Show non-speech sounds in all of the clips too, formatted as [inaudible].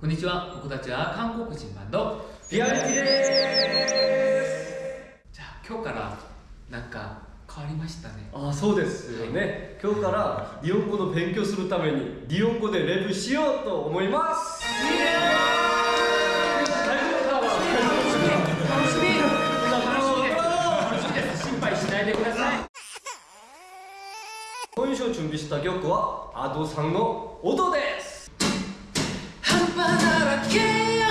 こんにちは。僕たちは韓国人バンド。ピアリティでじゃあ今日からなんか変わりましたね。すあそうですよね。今日から日本語の勉強するために日本語でレビューしようと思います。イエーイ。大丈夫か？な楽しみ楽しみです。心配しないでください。今週準備した曲はアドさんの音です半端ならけよ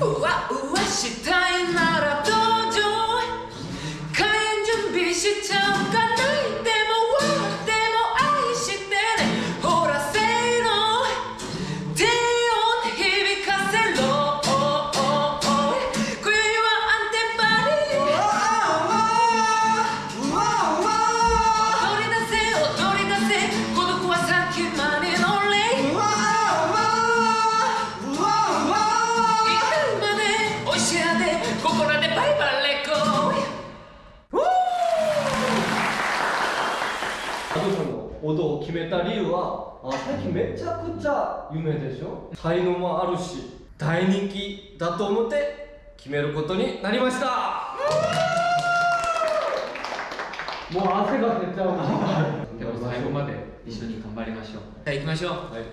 う。わうわしたい。アドさんの音を決めた理由はあ最近めちゃくちゃ有名でしょ？才能もあるし大人気だと思って決めることになりました。もう汗が出ちゃうな。でも最後まで一緒に頑張りましょう。じゃあ行きましょう。はい。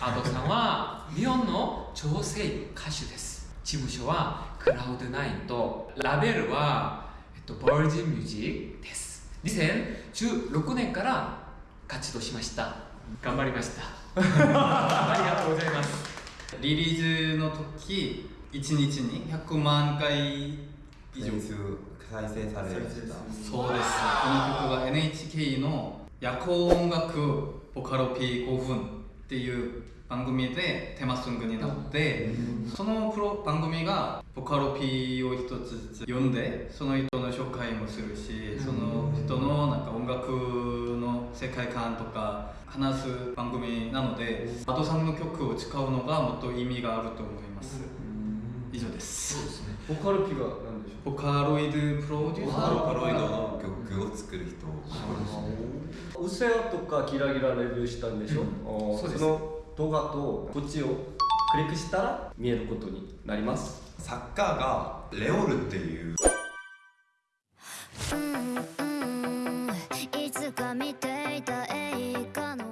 アドさんは日本の女性歌手です。事務所はクラウドナインとラベルは、と、バージンミュージックです2016年から活動しました。頑張りました。ありがとうございます。リリースの時1日に100万回以上。再生再生されるそうです。この曲が NHK の夜行音楽ボカロ P5 分っていう番組でテーマソングになってそのプロ番組がボカロ P を一つずつ読んでその人の紹介もするしその人のなんか音楽の世界観とか話す番組なのでアドさんの曲を使うのがもっと意味があると思います。以上です。そうですね。ボカルピが何でしょボカロイドプロデューサー。ボカロイドの曲を作る人。ううせやとかギラギラレビューしたんでしょ、あーそうです。の動画とこっちをクリックしたら見えることになります。サッカーがレオルっていう。いつか見ていた映画の。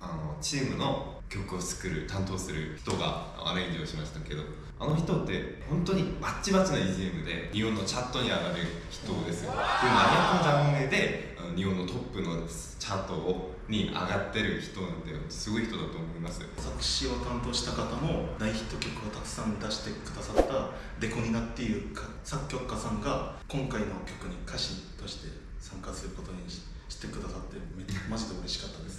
あのチームの曲を作る担当する人がアレンジをしましたけどあの人って本当にバッチバチな EGM で日本のチャットに上がる人ですよ。でマニアックなジャンルであの日本のトップのチャートをに上がってる人なんですごい人だと思います。作詞を担当した方も大ヒット曲をたくさん出してくださったデコニナっていうか作曲家さんが今回の曲に歌詞として参加することにししてくださってめマジで嬉しかったです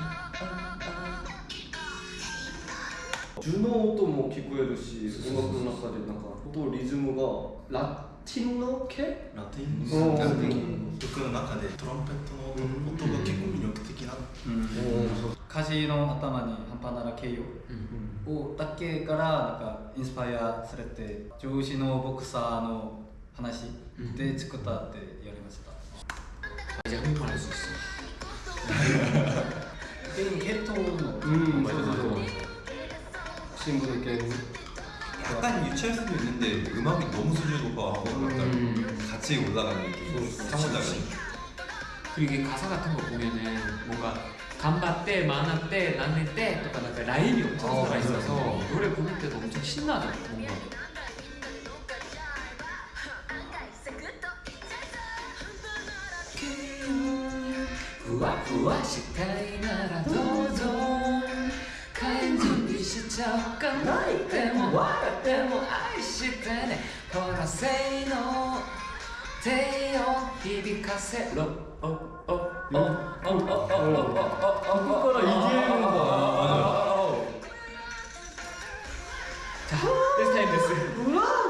주の音も聞こえるし音楽の中でなんかとリズムがラティノ系ラテンうんラテン曲の中でトランペットの音,、音が結構魅力的な歌詞の頭に半端なら形容 음. をだけからなんかインスパイアされて上司のボクサーの話で作ったって言われました、 이제 한국말 할 수 있어 ゲームヘッドのうんそう 친구들께 약간 유치할 수도 있는데 음악이 너무 수준 높아가고 음. 같이 올라가는 느낌 상호작용 그리고 이게 가사 같은 거 보면은 뭔가 간바 때, 만화 때, 난네 때 약간 약간 라임이 엄청 어, 살아있어서 맞아요. 노래 부를 때도 엄청 신나죠 뭔가 우와 우와 시카이 나라 도저 ちゃうかないても笑っても愛してね。この性能低音響かせろ。おおおおおおおおおここからいけるんだ This おおおおおおおお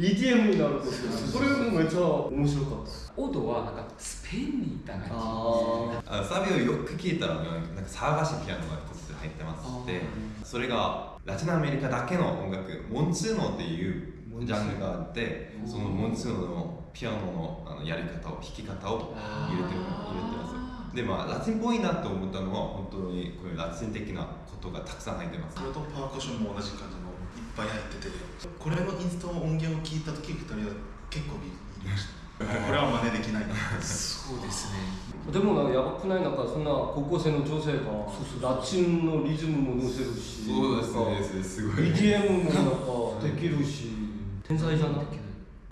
EDM になるんですよそれもめっちゃ面白かった。オドはなんかスペインに行った感じ。あサビをよく聞いたらなんか騒がしいピアノが一つ入ってますでそれがラテンアメリカだけの音楽モンツーノっていうジャンルがあってそのモンツーノのピアノのあのやり方を弾き方を入れてる入れてます。でまあラテンっぽいなと思ったのは本当にこういうラテン的なことがたくさん入ってます。それとパーカッションも同じ感じのいっぱい入ってて。これのインスト音源を聞いた時2人は結構ビビりましたこれは真似できないなそうですねでもなんかやばくないなんかそんな高校生の女性がラチンのリズムも乗せるしそうですなんかねすごい EDM もなんかできるし天才じゃない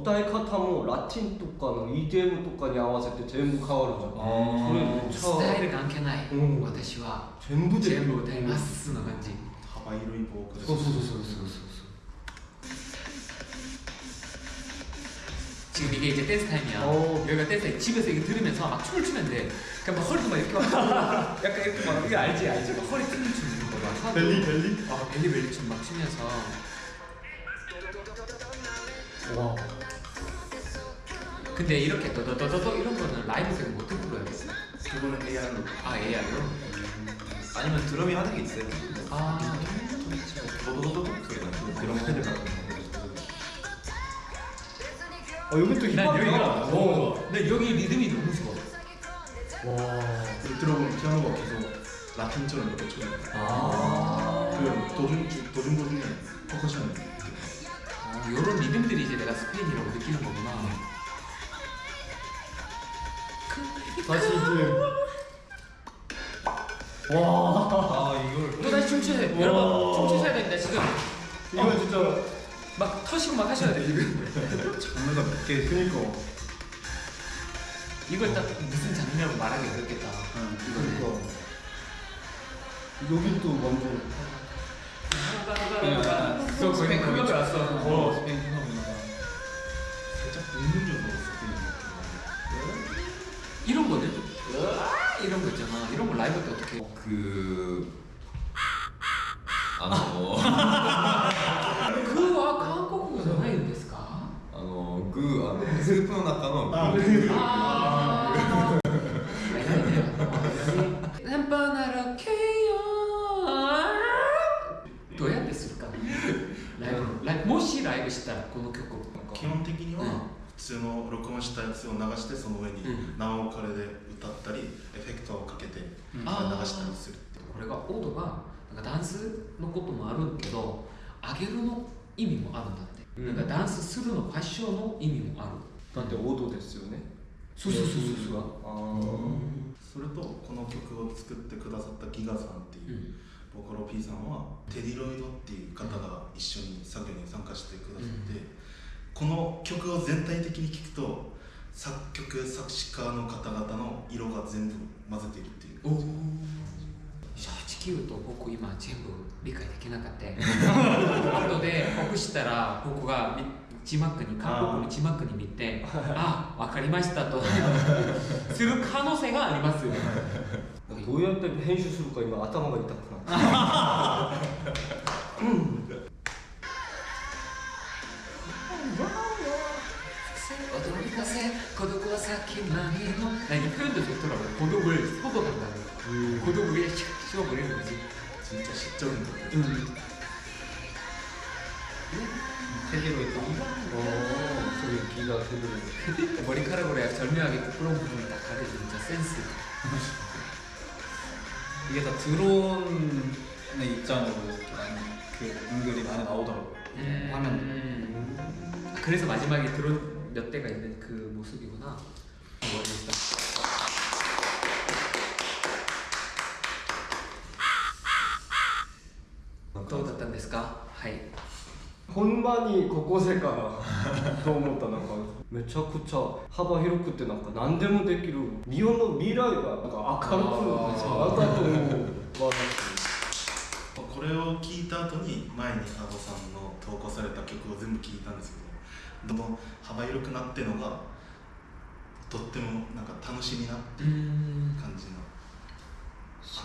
歌い方もラテンとかの EDM とかに合わせて全部変わるじゃんそれめっちゃスタイル関係ない、うん私は全部で全部歌いますの感じ幅広いボーカルそうそうそうそうそう 지금 이게 이제 댄스 타임이야. 오. 여기가 댄스 집에서 이거 들으면서 막 춤을 추면 돼. 그러니까 막 허리도 막 이렇게 막 약간 이렇게 막 이거 알지 알지 막 허리 튕긴 춤 이런 거막 하고. 벨리 벨리? 아 벨리 벨리 춤 막 추면서. 와 근데 이렇게 더더더더 이런 거는 라이브에서 못 불러요. 그거는 AR로 아 AR로? 아니면 드럼이 하는 게 있어요 아 도도도도 소리가 드럼 패드 같은 거 아, 여기 또 난 힙합이야 여기가 어. 어. 난 여기 리듬이 너무 좋아. 와 들어보면 피아노가 계속 라틴처럼 이렇게 쳐요 아. 그 도중 주- 도중 도 중에 퍼커션이 이렇게 아, 이런 리듬들이 이제 내가 스페인이라고 느끼는 거구나. 다시 EDM 와아 이걸 또 다시 춤추세요. 와. 여러분 춤추셔야 됩니다 지금. 이거 진짜 막 터시고 막 하셔야 돼 지금. [laughs] 장르가 몇개 그니까. 이걸 딱 무슨 장르라고 말하기 어렵겠다. 그니까. 여기 또 완전 그거 거의 그거 들었어. 어 스페인 힙합이니까. 살짝 은근적으로 스페인 이런 거는? 이런 거 있잖아. 이런 거 라이브 때 어떻게? 그... 아, 뭐, [laughs] の具あのスープの中のあ具具ああ。エンパナラケヨどうやってするか。ライブライブもしライブしたらこの曲を。基本的にうん。は普通の録音したやつを流してその上にうん。生ボカルで歌ったりエフェクトをかけて流したりするってこれがオードがなんかダンスのこともあるけど上げるの意味もあるんだって、うんなんかダンスするのファッションの意味もある。だって王道ですよね。そうそうそうそう。そうあそれとこの曲を作ってくださったギガさんってういうん。ボカロ P さんはテディロイドっていう方が一緒に作業に参加してくださって、この曲を全体的に聴くと作曲作詞家の方々の色が全部混ぜているっていう。おお正直言うと僕今全部理解できなかった [laughs] 後で僕したら僕がみ字幕に韓国の字幕に見てあわかりましたと[laughs] する可能性がありますよどうやって編集するか今頭が痛くなって驚かせ孤独は先何も何표현도 좋더라고요 고독을 소독한다는 고독을 그냥 슉 씹어버리는 거지 진짜 시적인 것 같 아요 테디로 있고 そういう気がする 머리카락으로 약간 절묘하게 부끄러운 부분을 딱 가려줘 진짜 센스 이게 다 드론의 입장으로 이렇게 많이 그 은근히 많이 나오더라고요 음. 화면 음. 아, 그래서 마지막에 드론 몇 대가 있는 그 모습이구나 멋있다 どうだったんですかはい ほんまに高校生かなと思ったなんか。めちゃくちゃ幅広くてなんか何でもできる。日本の未来がなんか明るくたと思う。わこれを聞いた後に前にアボさんの投稿された曲を全部聞いたんですけどどんどん幅広くなってるのがとってもなんか楽しみなうん。感じの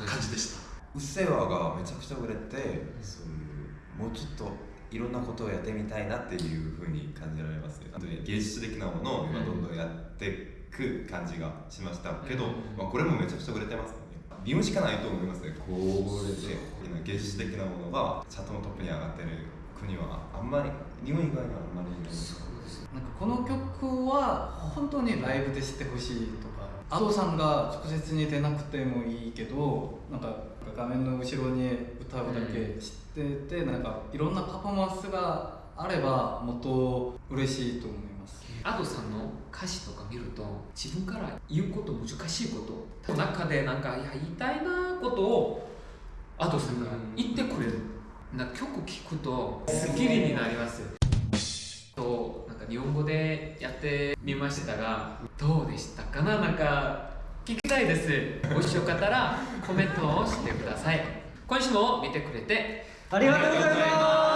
感じでした。うっせぇわ」がめちゃくちゃ売れてそういうもうちょっといろんなことをやってみたいなっていうふうに感じられますね。本当に芸術的なものを今どんどんやっていく感じがしましたけど、まあ、これもめちゃくちゃ売れてますね。理由しかないと思いますねこれで芸術的なものがチャートのトップに上がってる国はあんまり日本以外にはあんまりいない。なんかこの曲は本当にライブで知ってほしいとかアドさんが直接に出なくてもいいけどなんか画面の後ろに歌うだけ知ってて、なんかいろんなパフォーマンスがあればもっと嬉しいと思います。アドさんの歌詞とか見ると自分から言うこと難しいこと中でなんかいや言いたいなことをアドさん。が言ってくれる。なんか曲聴くとスッキリになりますとなんか日本語でやってみましたがどうでしたかな？なんか聞きたいです。もしよかったらコメントをしてください。今週も見てくれてありがとうございます。